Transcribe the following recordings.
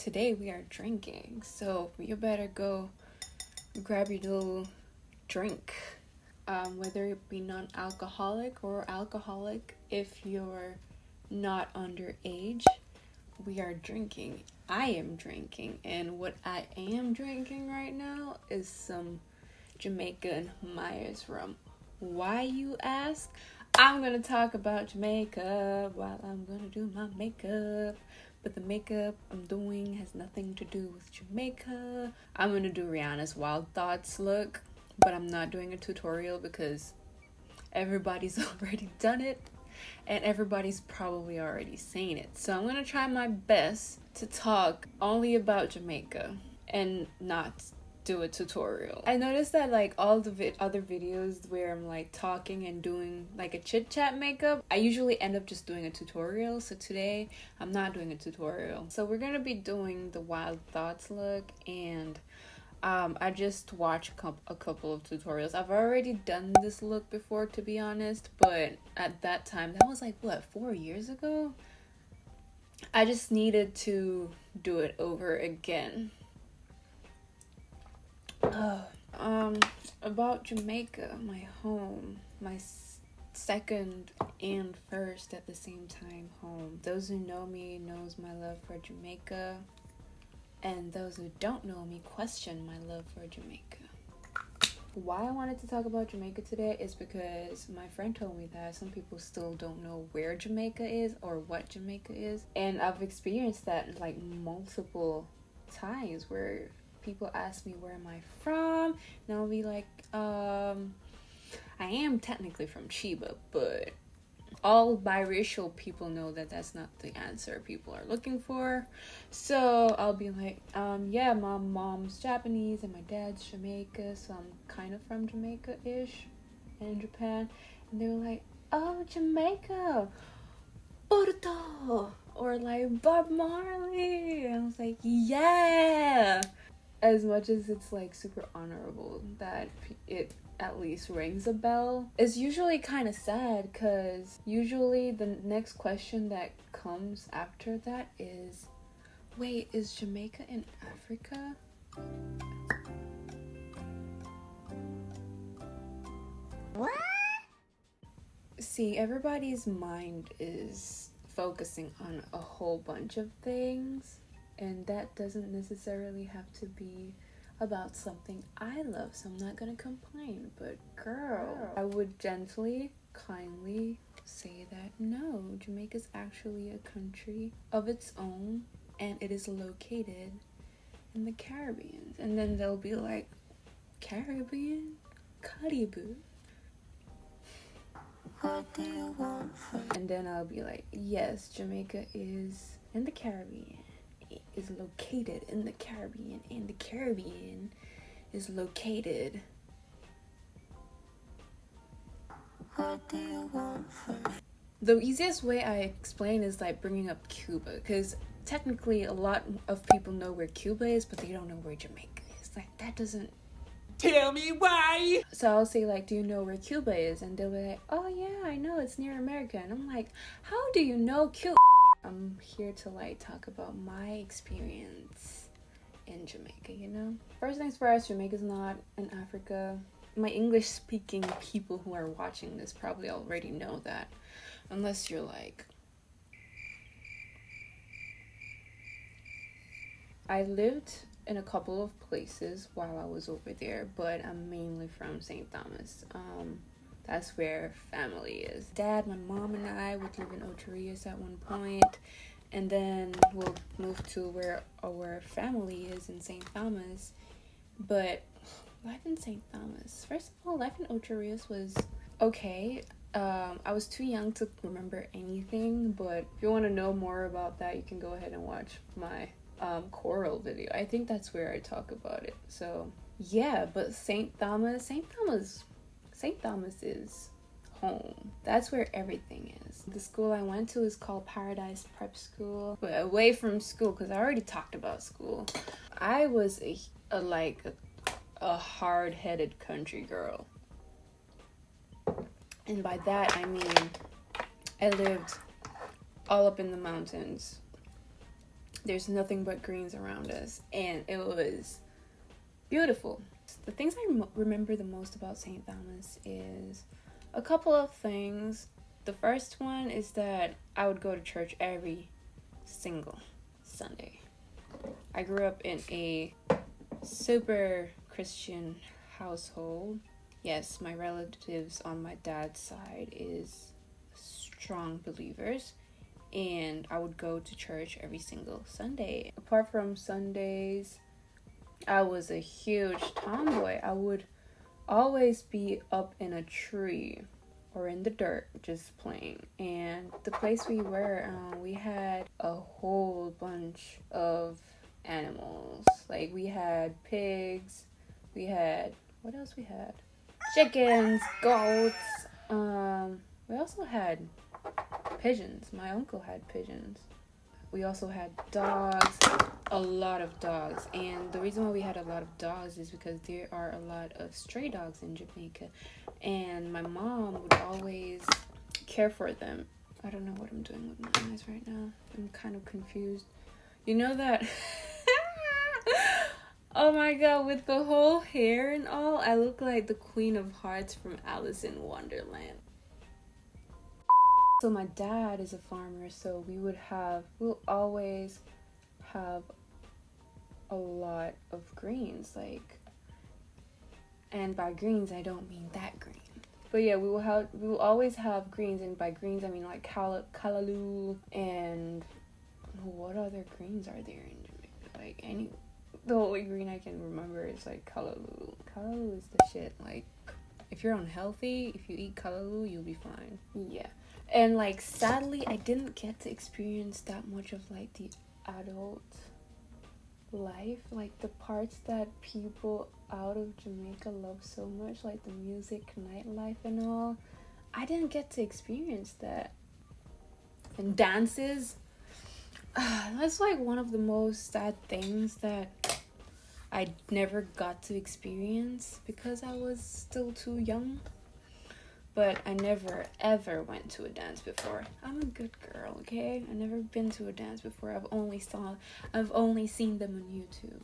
today we are drinking. So you better go grab your little drink. Um, whether it be non alcoholic or alcoholic, if you're not underage, we are drinking. I am drinking, and what I am drinking right now is some Jamaican Myers rum. Why, you ask? I'm gonna talk about Jamaica while I'm gonna do my makeup. But the makeup I'm doing has nothing to do with Jamaica. I'm gonna do Rihanna's Wild Thoughts look, but I'm not doing a tutorial because everybody's already done it and everybody's probably already seen it. So I'm gonna try my best to talk only about Jamaica and not do a tutorial. I noticed that like all the vi- other videos where I'm like talking and doing like a chit chat makeup, I usually end up just doing a tutorial. So today I'm not doing a tutorial. So we're gonna be doing the Wild Thoughts look and um, I just watched a couple of tutorials. I've already done this look before, to be honest, but at that time, that was like what four years ago. I just needed to do it over again. Um, about Jamaica, my home, my second and first at the same time home. Those who know me knows my love for Jamaica and those who don't know me question my love for Jamaica. Why I wanted to talk about Jamaica today is because my friend told me that some people still don't know where Jamaica is or what Jamaica is. And I've experienced that like multiple times where people ask me where am I from and I'll be like, um I am technically from Chiba, but all biracial people know that that's not the answer people are looking for. So I'll be like, um, yeah, my mom's Japanese and my dad's Jamaica, so I'm kind of from Jamaica ish in Japan. And they were like, oh, Jamaica, Porto, or like Bob Marley. And I was like, yeah. As much as it's like super honorable that it at least rings a bell it's usually kind of sad because usually the next question that comes after that is wait is jamaica in africa? What? See everybody's mind is focusing on a whole bunch of things and that doesn't necessarily have to be about something I love, so I'm not gonna complain. But girl, I would gently, kindly say that no, Jamaica is actually a country of its own and it is located in the Caribbean. And then they'll be like, Caribbean? Caribou. What do you want from And then I'll be like, yes, Jamaica is in the Caribbean is located in the Caribbean, and the Caribbean is located. What do you want from me? The easiest way I explain is like bringing up Cuba, because technically a lot of people know where Cuba is, but they don't know where Jamaica is. Like that doesn't Tell me why. So I'll say like, "Do you know where Cuba is?" And they'll be like, "Oh yeah, I know. It's near America." And I'm like, "How do you know Cuba?" I'm here to like talk about my experience in Jamaica, you know? First things first, Jamaica's not in Africa. My English speaking people who are watching this probably already know that. Unless you're like I lived in a couple of places while I was over there, but I'm mainly from St. Thomas. Um, that's where family is. Dad, my mom, and I would live in Ocho Rios at one point, and then we'll move to where our family is in St. Thomas. But life in St. Thomas, first of all, life in Ocho Rios was okay. Um, I was too young to remember anything, but if you want to know more about that, you can go ahead and watch my um, choral video. I think that's where I talk about it. So yeah, but St. Thomas, St. Thomas St. Thomas is home. That's where everything is. The school I went to is called Paradise Prep School. But away from school, because I already talked about school, I was a, a like a, a hard headed country girl. And by that I mean I lived all up in the mountains. there's nothing but greens around us, and it was beautiful. The things I remember the most about St. Thomas is a couple of things. The first one is that I would go to church every single Sunday. I grew up in a super Christian household. Yes, my relatives on my dad's side is strong believers and I would go to church every single Sunday. Apart from Sundays, I was a huge tomboy. I would always be up in a tree or in the dirt just playing. And the place we were, um, we had a whole bunch of animals. Like we had pigs, we had what else we had? Chickens, goats. Um, we also had pigeons. My uncle had pigeons. We also had dogs, a lot of dogs. And the reason why we had a lot of dogs is because there are a lot of stray dogs in Jamaica. And my mom would always care for them. I don't know what I'm doing with my eyes right now. I'm kind of confused. You know that. oh my god, with the whole hair and all, I look like the Queen of Hearts from Alice in Wonderland. So my dad is a farmer, so we would have we'll always have a lot of greens, like and by greens I don't mean that green. But yeah, we will have we will always have greens and by greens I mean like cal- callaloo and what other greens are there in Jamaica? Like any the only green I can remember is like callaloo. Callaloo is the shit. Like if you're unhealthy, if you eat callaloo, you'll be fine. Yeah and like sadly i didn't get to experience that much of like the adult life like the parts that people out of jamaica love so much like the music nightlife and all i didn't get to experience that. And dances uh, that's like one of the most sad things that i never got to experience because i was still too young but I never ever went to a dance before. I'm a good girl, okay? I've never been to a dance before. I've only saw I've only seen them on YouTube.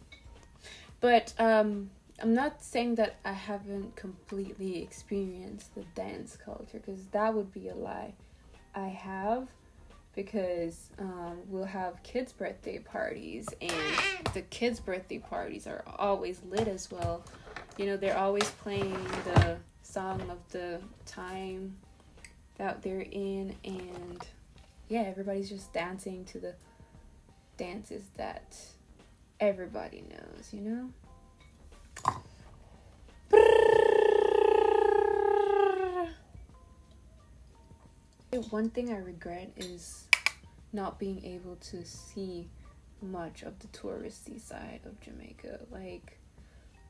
But um I'm not saying that I haven't completely experienced the dance culture because that would be a lie. I have because um, we'll have kids' birthday parties, and the kids' birthday parties are always lit as well. You know, they're always playing the song of the time that they're in and yeah everybody's just dancing to the dances that everybody knows you know? One thing i regret is not being able to see much of the touristy side of jamaica like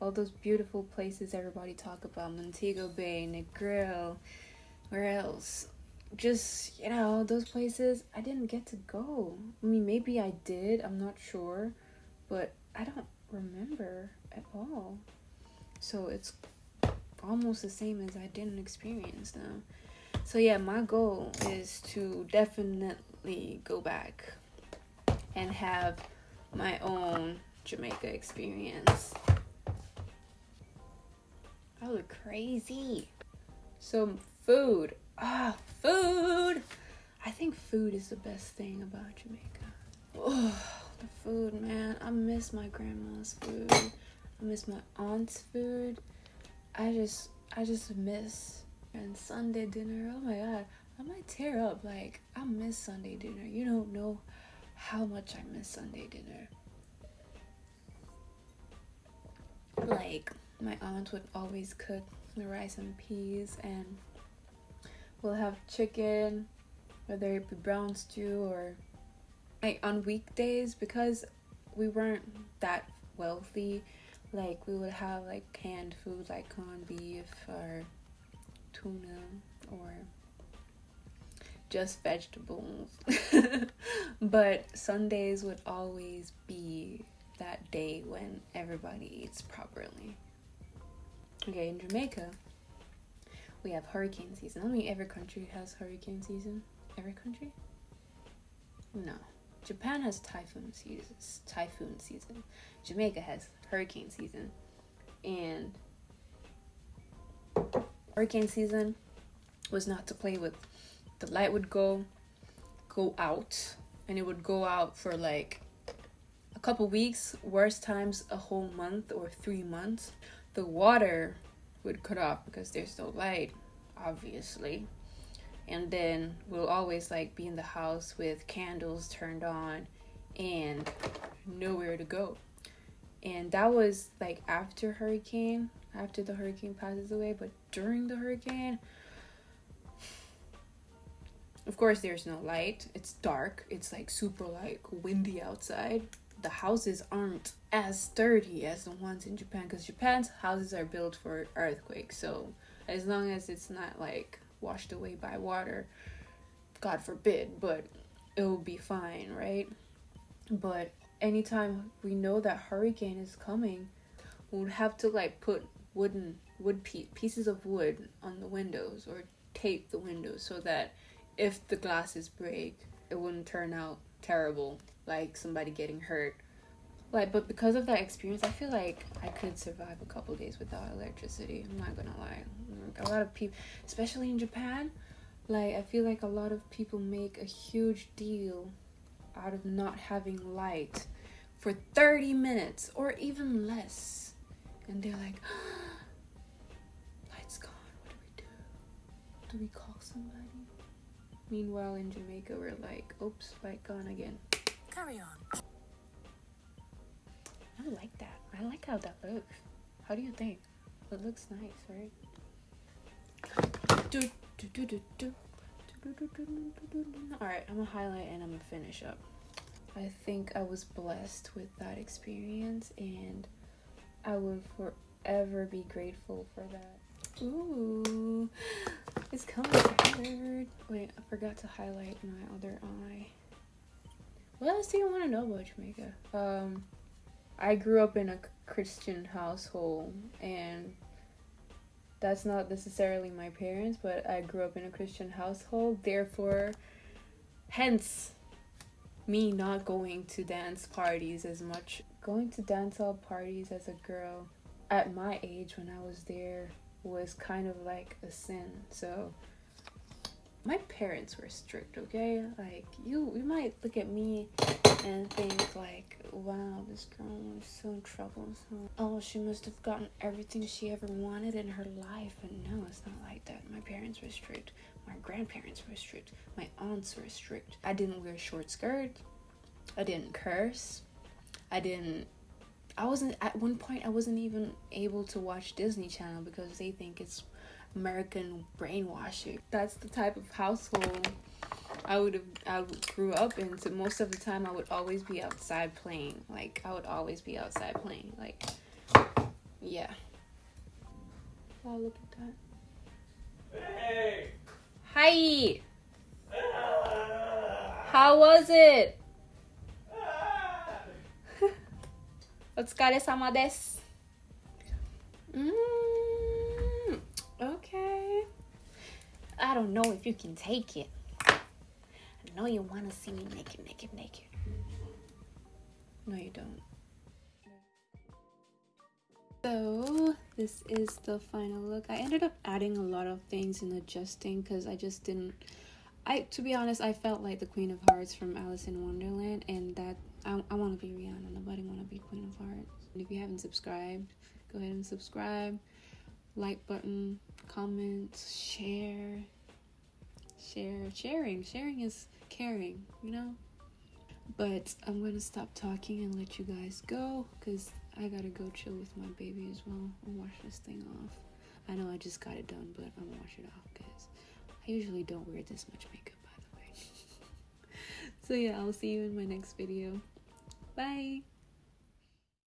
all those beautiful places everybody talk about montego bay negril where else? Just you know those places i didn't get to go. I mean maybe i did i'm not sure but i don't remember at all. So it's almost the same as i didn't experience them so yeah my goal is to definitely go back and have my own jamaica experience I look crazy. So food. Ah, food. I think food is the best thing about Jamaica. Oh, the food, man. I miss my grandma's food. I miss my aunt's food. I just, I just miss and Sunday dinner. Oh my god, I might tear up. Like I miss Sunday dinner. You don't know how much I miss Sunday dinner. Like my aunt would always cook the rice and peas and we'll have chicken whether it be brown stew or like on weekdays because we weren't that wealthy like we would have like canned food like corned beef or tuna or just vegetables. But sundays would always be that day when everybody eats properly Okay, in Jamaica, we have hurricane season. I mean, every country has hurricane season. Every country? No. Japan has typhoon season. typhoon season. Jamaica has hurricane season, and hurricane season was not to play with. The light would go go out and it would go out for like a couple weeks, worst times a whole month or 3 months. The water would cut off because there's no light, obviously. And then we'll always like be in the house with candles turned on and nowhere to go. And that was like after hurricane, after the hurricane passes away, but during the hurricane, of course, there's no light. It's dark. It's like super like windy outside. The houses aren't as sturdy as the ones in Japan because Japan's houses are built for earthquakes. So as long as it's not like washed away by water, God forbid, but it will be fine, right? But anytime we know that hurricane is coming, we'll have to like put wooden wood pe- pieces of wood on the windows or tape the windows so that if the glasses break, it wouldn't turn out terrible, like somebody getting hurt. Like, but because of that experience, I feel like I could survive a couple days without electricity. I'm not gonna lie. a lot of people, especially in Japan, like I feel like a lot of people make a huge deal out of not having light for 30 minutes or even less. And they're like, light's gone. What do we do? Do we call somebody? Meanwhile, in Jamaica, we're like, oops, light gone again. Carry on. I like that. I like how that looks. How do you think? It looks nice, right? Alright, I'm gonna highlight and I'm gonna finish up. I think I was blessed with that experience and I will forever be grateful for that. Ooh, it's colored. Wait, I forgot to highlight my other eye. What else do you want to know about Jamaica? Um, I grew up in a Christian household, and that's not necessarily my parents, but I grew up in a Christian household. Therefore, hence me not going to dance parties as much. Going to dance hall parties as a girl at my age when I was there was kind of like a sin. So my parents were strict, okay? Like you you might look at me and think like, wow, this girl is so in troublesome. Oh, she must have gotten everything she ever wanted in her life. but no, it's not like that. My parents were strict. My grandparents were strict. My aunts were strict. I didn't wear short skirts. I didn't curse. I didn't I wasn't at one point I wasn't even able to watch Disney Channel because they think it's American brainwashing. That's the type of household I would have I grew up in. So most of the time I would always be outside playing. Like I would always be outside playing. Like yeah. Wow, look at that. Hey. Hi. How was it? お疲れ様です。Mm, Don't know if you can take it. I know you want to see me naked, naked, naked. No, you don't. So, this is the final look. I ended up adding a lot of things and adjusting because I just didn't. I, to be honest, I felt like the Queen of Hearts from Alice in Wonderland, and that I, I want to be Rihanna. Nobody want to be Queen of Hearts. And if you haven't subscribed, go ahead and subscribe. Like button, comments, share. Share. Sharing. Sharing is caring, you know? But I'm to stop talking and let you guys go because I got to go chill with my baby as well and wash this thing off. I know I just got it done, but I'm to wash it off because I usually don't wear this much makeup, by the way. so yeah, I'll see you in my next video. Bye.